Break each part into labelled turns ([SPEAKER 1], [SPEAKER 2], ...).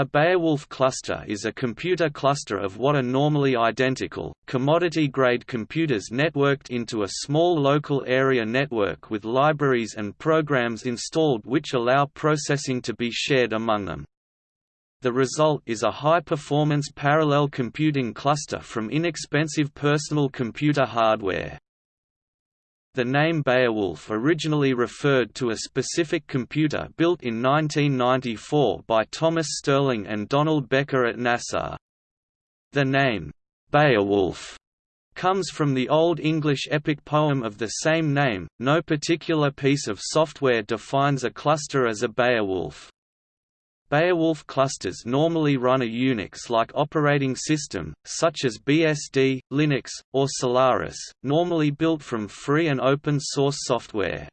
[SPEAKER 1] A Beowulf cluster is a computer cluster of what are normally identical, commodity-grade computers networked into a small local area network with libraries and programs installed which allow processing to be shared among them. The result is a high-performance parallel computing cluster from inexpensive personal computer hardware. The name Beowulf originally referred to a specific computer built in 1994 by Thomas Sterling and Donald Becker at NASA. The name, Beowulf, comes from the Old English epic poem of the same name. No particular piece of software defines a cluster as a Beowulf. Beowulf clusters normally run a Unix-like operating system, such as BSD, Linux, or Solaris, normally built from free and open-source software.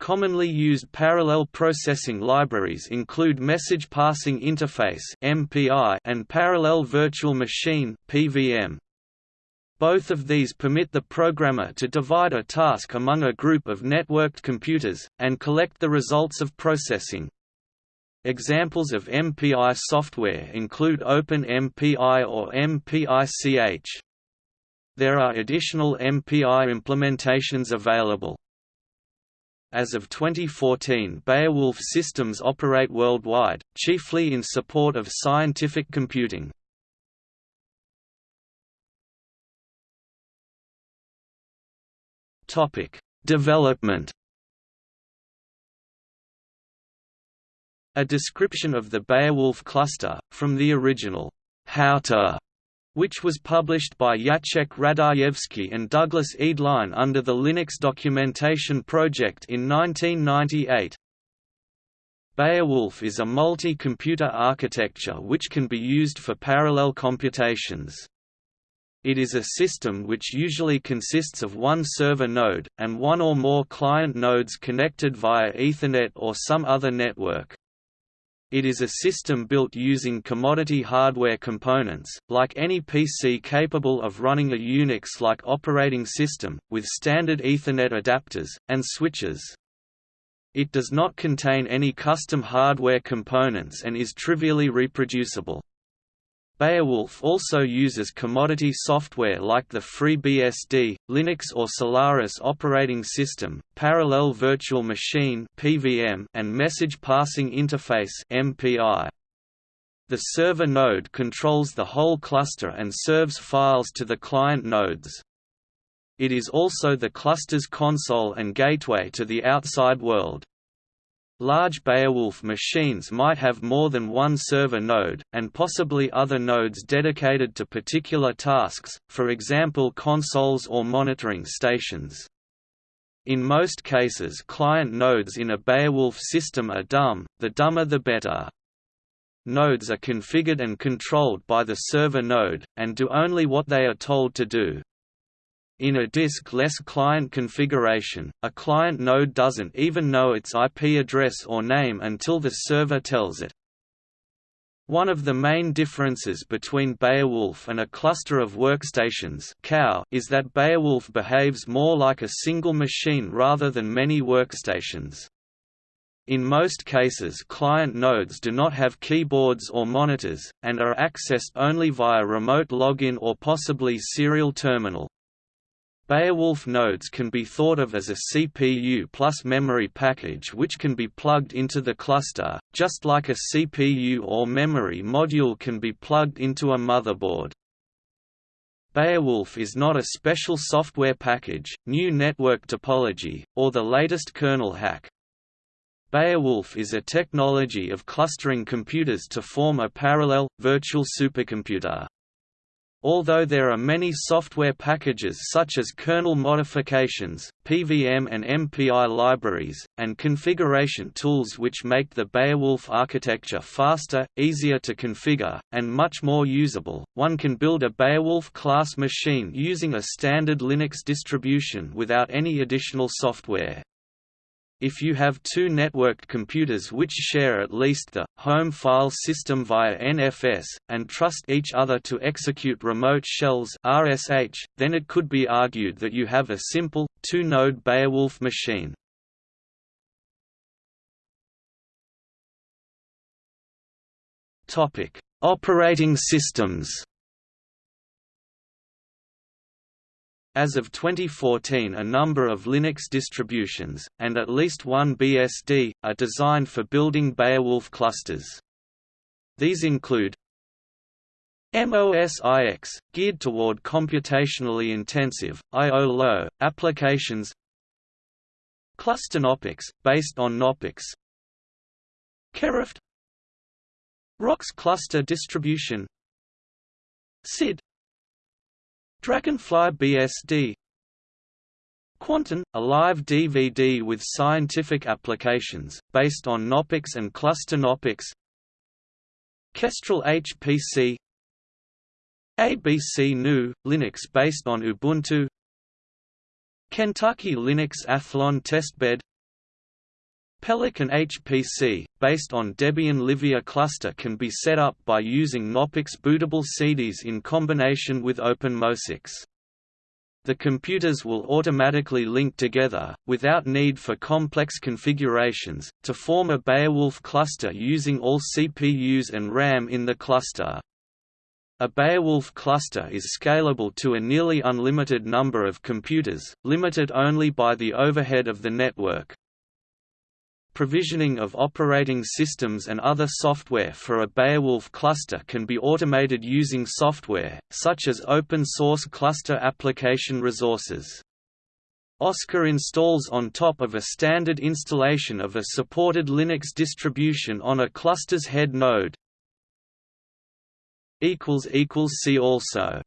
[SPEAKER 1] Commonly used parallel processing libraries include Message Passing Interface and Parallel Virtual Machine PVM. Both of these permit the programmer to divide a task among a group of networked computers, and collect the results of processing. Examples of MPI software include OpenMPI or MPICH. There are additional MPI implementations available. As of 2014 Beowulf systems operate worldwide, chiefly in support of scientific computing. Development A description of the Beowulf cluster, from the original How which was published by Jacek Radajewski and Douglas Eadline under the Linux Documentation Project in 1998. Beowulf is a multi-computer architecture which can be used for parallel computations. It is a system which usually consists of one server node, and one or more client nodes connected via Ethernet or some other network. It is a system built using commodity hardware components, like any PC capable of running a Unix-like operating system, with standard Ethernet adapters, and switches. It does not contain any custom hardware components and is trivially reproducible. Beowulf also uses commodity software like the FreeBSD, Linux or Solaris operating system, Parallel Virtual Machine (PVM), and Message Passing Interface (MPI). The server node controls the whole cluster and serves files to the client nodes. It is also the cluster's console and gateway to the outside world. Large Beowulf machines might have more than one server node, and possibly other nodes dedicated to particular tasks, for example consoles or monitoring stations. In most cases client nodes in a Beowulf system are dumb, the dumber the better. Nodes are configured and controlled by the server node, and do only what they are told to do. In a disk-less client configuration, a client node doesn't even know its IP address or name until the server tells it. One of the main differences between Beowulf and a cluster of workstations is that Beowulf behaves more like a single machine rather than many workstations. In most cases client nodes do not have keyboards or monitors, and are accessed only via remote login or possibly serial terminal. Beowulf nodes can be thought of as a CPU plus memory package which can be plugged into the cluster, just like a CPU or memory module can be plugged into a motherboard. Beowulf is not a special software package, new network topology, or the latest kernel hack. Beowulf is a technology of clustering computers to form a parallel, virtual supercomputer. Although there are many software packages such as kernel modifications, PVM and MPI libraries, and configuration tools which make the Beowulf architecture faster, easier to configure, and much more usable, one can build a Beowulf-class machine using a standard Linux distribution without any additional software. If you have two networked computers which share at least the home file system via NFS, and trust each other to execute remote shells RSH, then it could be argued that you have a simple, two-node Beowulf machine. Operating systems. As of 2014 a number of Linux distributions, and at least one BSD, are designed for building Beowulf clusters. These include MOSIX, geared toward computationally intensive, I.O.-low, applications ClusterKnoppix, based on Knoppix Kerrighed Rocks cluster distribution Scyld Dragonfly BSD Quantian, a live DVD with scientific applications, based on Knoppix and ClusterKnoppix Kestrel HPC ABC Linux based on Ubuntu. Kentucky Linux Athlon Testbed Pelican HPC, based on Debian Livia cluster can be set up by using Knoppix bootable CDs in combination with OpenMOSIX. The computers will automatically link together, without need for complex configurations, to form a Beowulf cluster using all CPUs and RAM in the cluster. A Beowulf cluster is scalable to a nearly unlimited number of computers, limited only by the overhead of the network. Provisioning of operating systems and other software for a Beowulf cluster can be automated using software, such as open-source cluster application resources. Oscar installs on top of a standard installation of a supported Linux distribution on a cluster's head node. See also